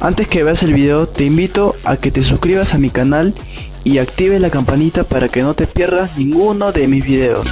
Antes que veas el video te invito a que te suscribas a mi canal y actives la campanita para que no te pierdas ninguno de mis videos.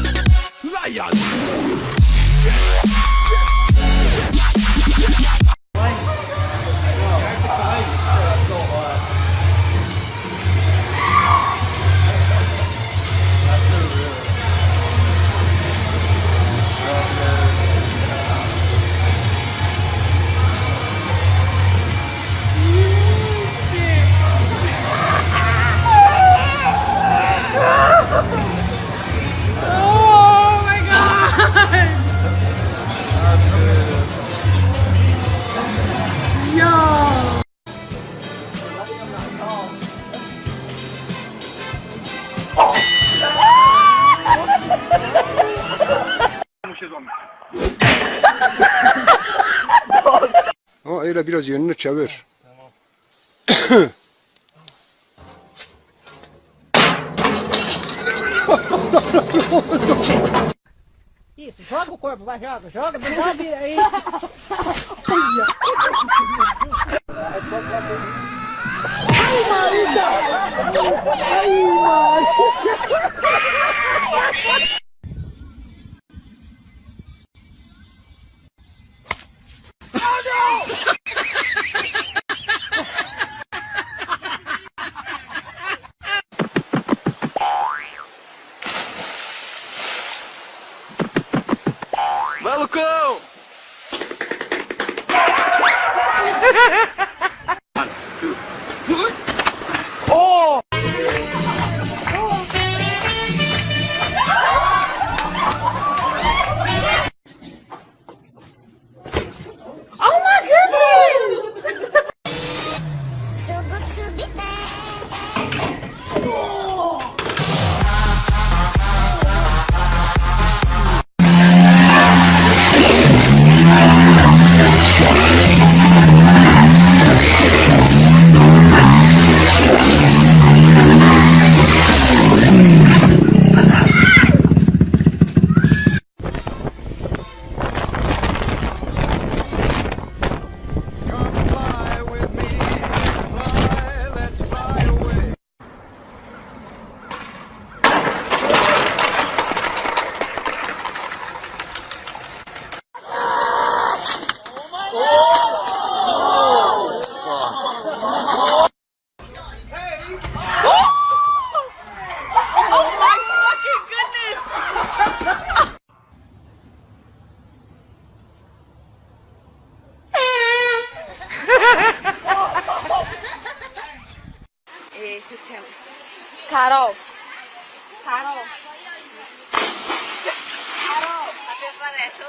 Öyle biraz yönünü çevir. Isso, joga o corpo, vai, joga, joga, dá uma vira aí. Ai, marida! Ai, marida! Vai, Lucão! Carol. Carol. Carol. A pessoa desce o.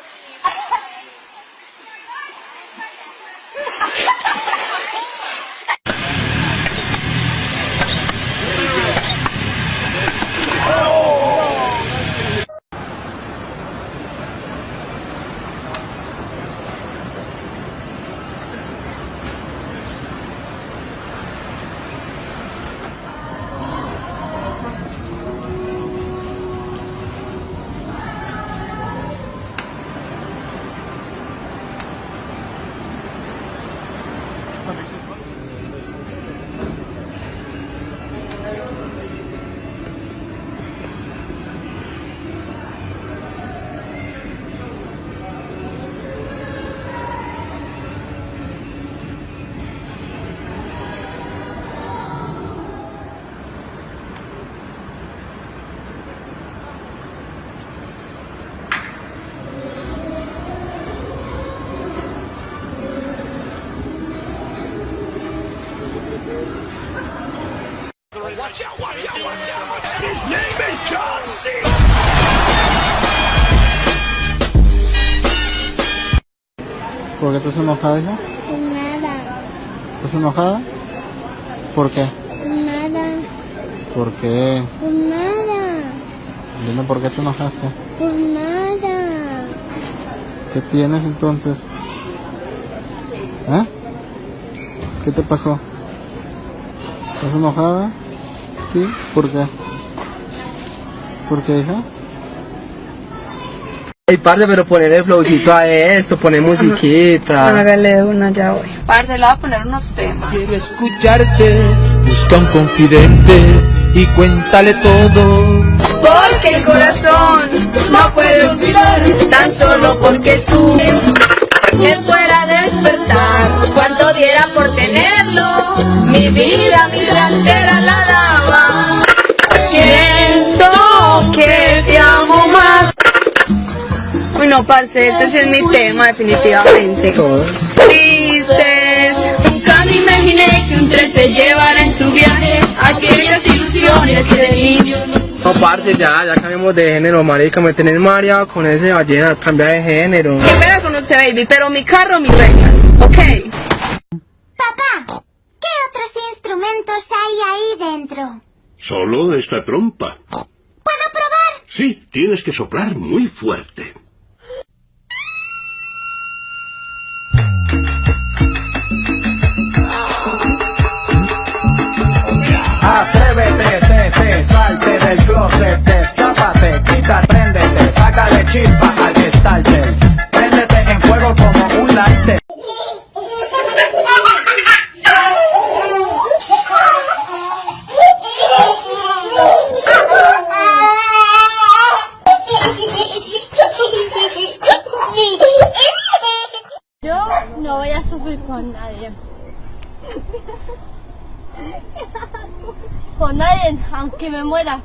¿Por qué estás enojada, hija? Nada, ¿Estás enojada? ¿Por qué? nada, ¿Por qué? por nada, Dime por qué te enojaste. por nada. ¿Qué tienes entonces? ¿Eh? ¿Qué te pasó? ¿Estás enojada? ¿Sí? ¿Por qué? ¿Por qué, hija? Ay, parce, pero poner el flowcito a esto, poner musiquita. Hágale una, ya voy. Parce, le voy a poner unos temas. Quiero escucharte, busca un confidente y cuéntale todo. Porque el corazón no puede olvidar tan solo porque tú que fuera a despertar. Cuánto diera por tenerlo, mi vida, mi vida entera la. Siento que te amo más. Uy, no, parce, este sí es mi tema, definitivamente. Dices, nunca me imaginé que un tren se llevara en su viaje aquellas ilusiones de niños. No, parce, ya, ya cambiamos de género, marica. Me tenés mareado con ese ballena, cambia de género. Qué pena con usted, baby, pero mi carro, mis reglas, ¿ok? Papá, ¿qué otros instrumentos hay ahí dentro? Solo esta trompa. ¿Puedo probar? Sí, tienes que soplar muy fuerte. Atrévete, te, te, salte del closet, escápate, quita, préndete, sácale chispa al gestalter. Con nadie, aunque me muera.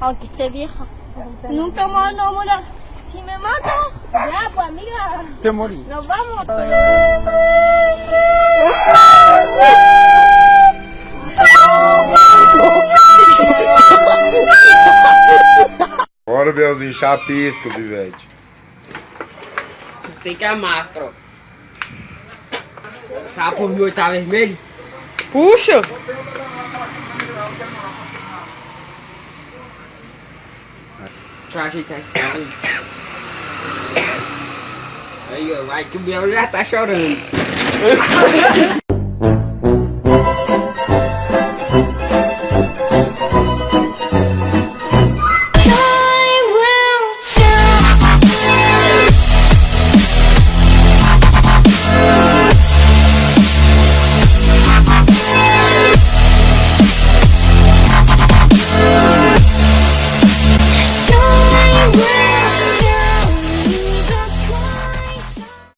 Aunque esté vieja. Nunca más no morir. Si me mato, ya pues amiga. Te morí. Nos vamos. Bora, Belzinho, chapisco, Bivete. Sei que é mastro. Tá por mim, tá vermelho? Puxa! Deixa eu ajeitar esse carro aí. Aí, ó, vai que o Biel já tá chorando.